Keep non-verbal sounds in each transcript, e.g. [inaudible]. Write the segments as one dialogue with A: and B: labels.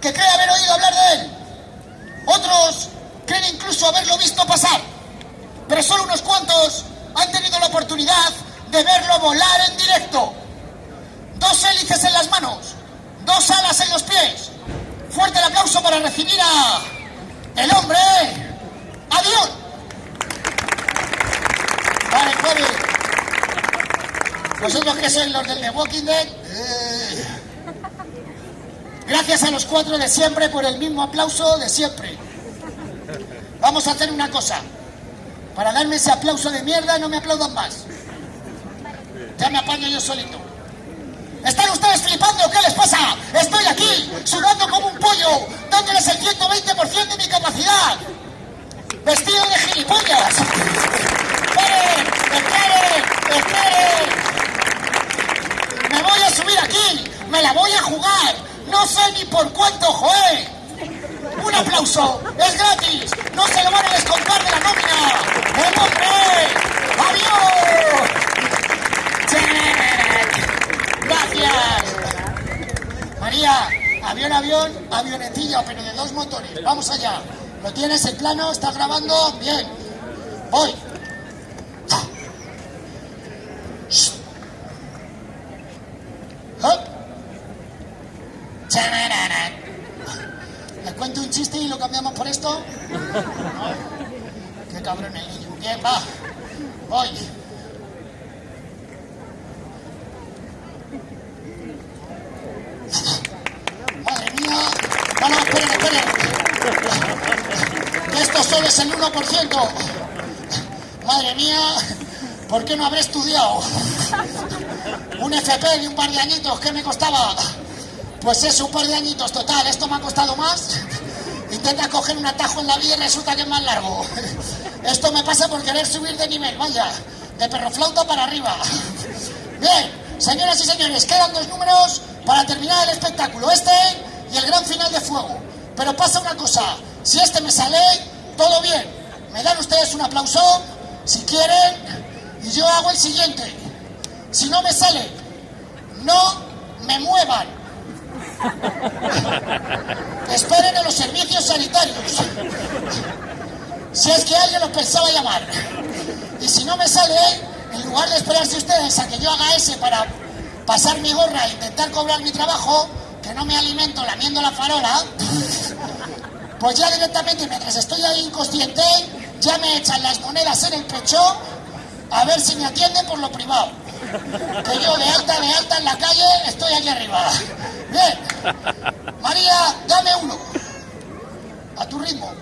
A: que cree haber oído hablar de él. Otros creen incluso haberlo visto pasar. Pero solo unos cuantos han tenido la oportunidad de verlo volar en directo. Dos hélices en las manos, dos alas en los pies. Fuerte el aplauso para recibir a el hombre avión. Vale, Javi. Vosotros que sois los del The Walking Dead. eh, Gracias a los cuatro de siempre por el mismo aplauso de siempre. Vamos a hacer una cosa. Para darme ese aplauso de mierda no me aplaudan más. Ya me apaño yo solito. ¿Están ustedes flipando? ¿Qué les pasa? Estoy aquí, sudando como un pollo, dándoles el 120% de mi capacidad. Vestido de gilipollas. ¡Esperen! ¡Esperen! ¡Esperen! Me voy a subir aquí, me la voy a jugar. No sé ni por cuánto, joé. Un aplauso, es gratis, no se lo van a descontar de la nómina. ¡El hombre! ¡Adiós! Gracias. María, avión, avión, avionetilla, pero de dos motores. Vamos allá. ¿Lo tienes el plano? ¿Estás grabando? Bien. Voy. Cuento un chiste y lo cambiamos por esto? No. [laughs] Qué cabrón el niño. Bien, va. Voy. Madre mía. No, no, esperen, esperen. Que esto solo es el 1%. Madre mía. ¿Por qué no habré estudiado? Un FP de un par de añitos, ¿qué me costaba? Pues es un par de añitos, total, esto me ha costado más. Intenta coger un atajo en la vida y resulta que es más largo. Esto me pasa por querer subir de nivel, vaya, de perroflauta para arriba. Bien, señoras y señores, quedan dos números para terminar el espectáculo, este y el gran final de fuego. Pero pasa una cosa, si este me sale, todo bien. Me dan ustedes un aplauso, si quieren, y yo hago el siguiente. Si no me sale, no me muevan. [laughs] Esperen en los servicios sanitarios. Si es que alguien los pensaba llamar. Y si no me sale, en lugar de esperarse ustedes a que yo haga ese para pasar mi gorra e intentar cobrar mi trabajo, que no me alimento lamiendo la farola, pues ya directamente mientras estoy ahí inconsciente, ya me echan las monedas en el pecho a ver si me atienden por lo privado. Que yo de alta, de alta en la calle estoy aquí arriba. María, dame uno. A tu ritmo.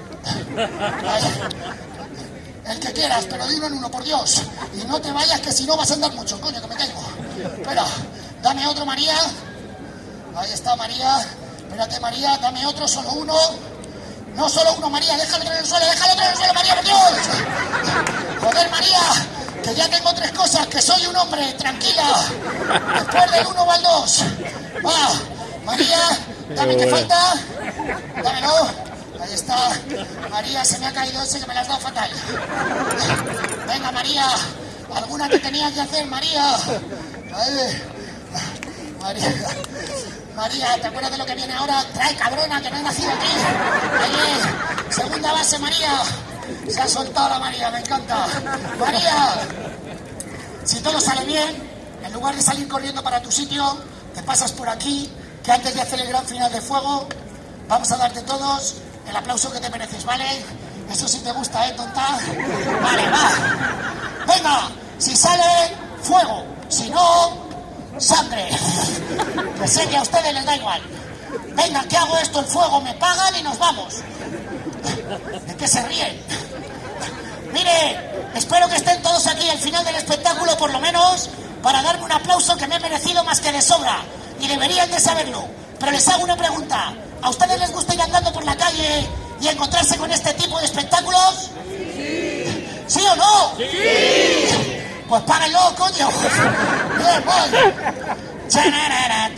A: El que quieras, pero dime en uno, por Dios. Y no te vayas, que si no vas a andar mucho, coño, que me caigo. Espera, dame otro, María. Ahí está, María. Espérate, María, dame otro, solo uno. No solo uno, María, déjalo en el suelo, déjalo en el suelo, María, por Dios. Joder, María, que ya tengo tres cosas, que soy un hombre, tranquila. Después del uno va el dos. Va, María, dame que falta. Dámelo. Ahí está. María, se me ha caído ese que me la has dado fatal. Venga, María. ¿Alguna que tenía que hacer, María? María. María, ¿te acuerdas de lo que viene ahora? Trae, cabrona, que no he nacido aquí. Ahí. Segunda base, María. Se ha soltado la María, me encanta. María. Si todo sale bien, en lugar de salir corriendo para tu sitio, te pasas por aquí, que antes de hacer el gran final de fuego, vamos a darte todos el aplauso que te mereces, ¿vale? Eso sí te gusta, ¿eh, tonta? Vale, va. Venga, si sale, fuego. Si no, sangre. Que sé que a ustedes les da igual. Venga, que hago esto, el fuego, me pagan y nos vamos. ¿De qué se ríen? Mire, espero que estén todos aquí al final del espectáculo, por lo menos, para darme un aplauso que me he merecido más que de sobra. Y deberían de saberlo. Pero les hago una pregunta. ¿A ustedes les gusta ir andando por la calle y encontrarse con este tipo de espectáculos? ¿Sí, ¿Sí o no? ¡Sí! Pues párenlo, coño. [laughs] Bien, voy. Chanararat.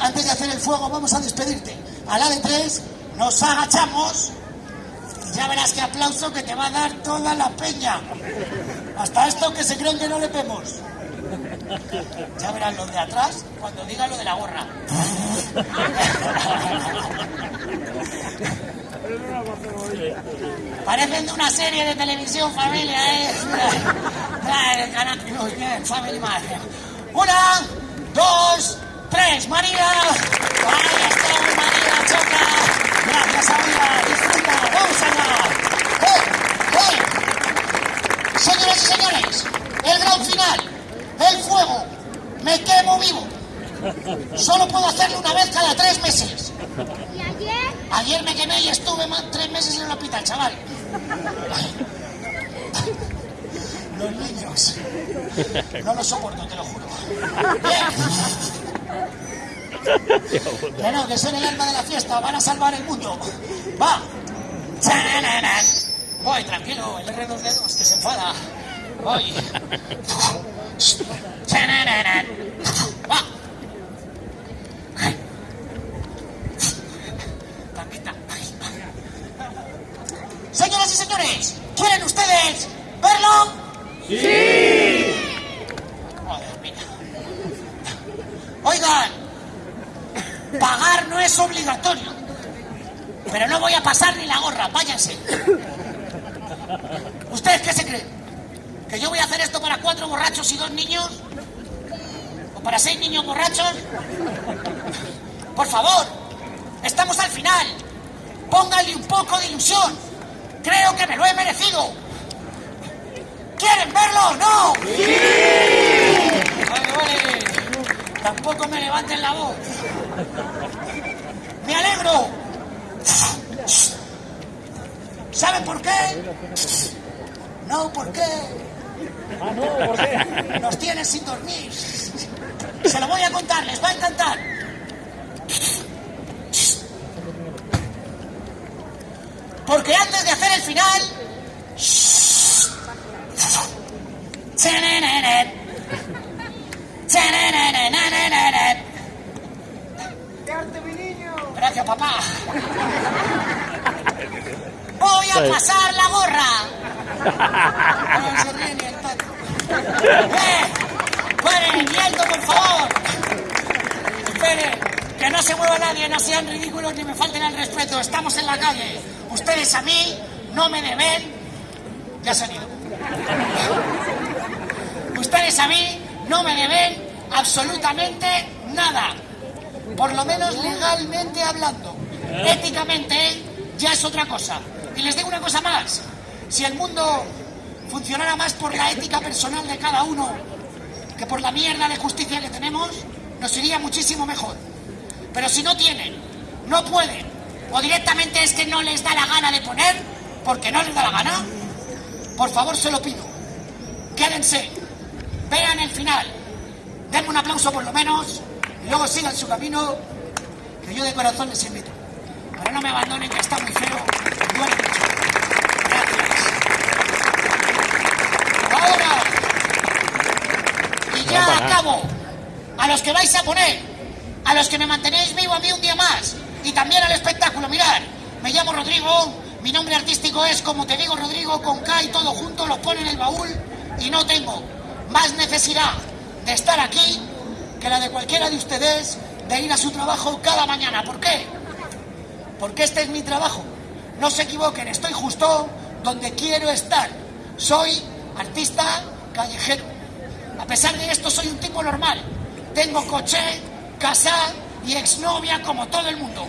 A: antes de hacer el fuego, vamos a despedirte. A la de 3, nos agachamos y ya verás qué aplauso que te va a dar toda la peña. Hasta esto que se creen que no le vemos. Ya verán los de atrás cuando diga lo de la gorra. Parecen de una serie de televisión, familia, ¿eh? Family Una, dos, tres, María. Ahí está, María, choca. Gracias, amiga, disfruta, vamos allá. ¡Eh, eh! Señoras y señores, el gran final, el fuego, me quemo vivo. Solo puedo hacerlo una vez cada tres meses.
B: ¿Y ayer?
A: Ayer me quemé y estuve más tres meses en el hospital, chaval. Los niños. No lo soporto, te lo juro. Bien. Que no, que son el alma de la fiesta, van a salvar el mundo. Va. Voy, tranquilo, el R2D2 que se enfada. Voy. Va. Señoras y señores, ¿quieren ustedes verlo? ¡Sí! Joder, mira. Oigan, pagar no es obligatorio. Pero no voy a pasar ni la gorra, váyanse. ¿Ustedes qué se creen? ¿Que yo voy a hacer esto para cuatro borrachos y dos niños? ¿O para seis niños borrachos? Por favor, estamos al final. Pónganle un poco de ilusión. Creo que me lo he merecido. ¿Quieren verlo? ¿No? ¡Sí! Vale, vale. Tampoco me levanten la voz. Me alegro. ¿Saben por qué? No, ¿por qué?
C: Ah, no, ¿por qué?
A: Nos tienen sin dormir. Se lo voy a contar, les va a encantar. Porque antes de hacer el final... Gracias, papá. Voy a pasar la gorra. No [laughs] se ríe ni el pato. ¡Eh! ¡Paren, quieto, por favor! Esperen, que no se mueva nadie, no sean ridículos ni me falten al respeto. Estamos en la calle. Ustedes a mí no me deben. Ya se han ido. Ustedes a mí no me deben absolutamente nada. Por lo menos legalmente hablando. Éticamente ya es otra cosa. Y les digo una cosa más. Si el mundo funcionara más por la ética personal de cada uno que por la mierda de justicia que tenemos, nos iría muchísimo mejor. Pero si no tienen, no pueden, o directamente es que no les da la gana de poner, porque no les da la gana, por favor se lo pido. Quédense, vean el final, denme un aplauso por lo menos, y luego sigan su camino, que yo de corazón les invito. Pero no me abandonen, que está muy feo, y duele mucho. Gracias. Ahora, y ya acabo, a los que vais a poner, a los que me mantenéis vivo a mí un día más, y también al espectáculo, mirad, me llamo Rodrigo, mi nombre artístico es, como te digo, Rodrigo, con K y todo junto, lo pone en el baúl, y no tengo más necesidad de estar aquí que la de cualquiera de ustedes de ir a su trabajo cada mañana. ¿Por qué? Porque este es mi trabajo. No se equivoquen, estoy justo donde quiero estar. Soy artista callejero. A pesar de esto, soy un tipo normal. Tengo coche, casa y exnovia como todo el mundo.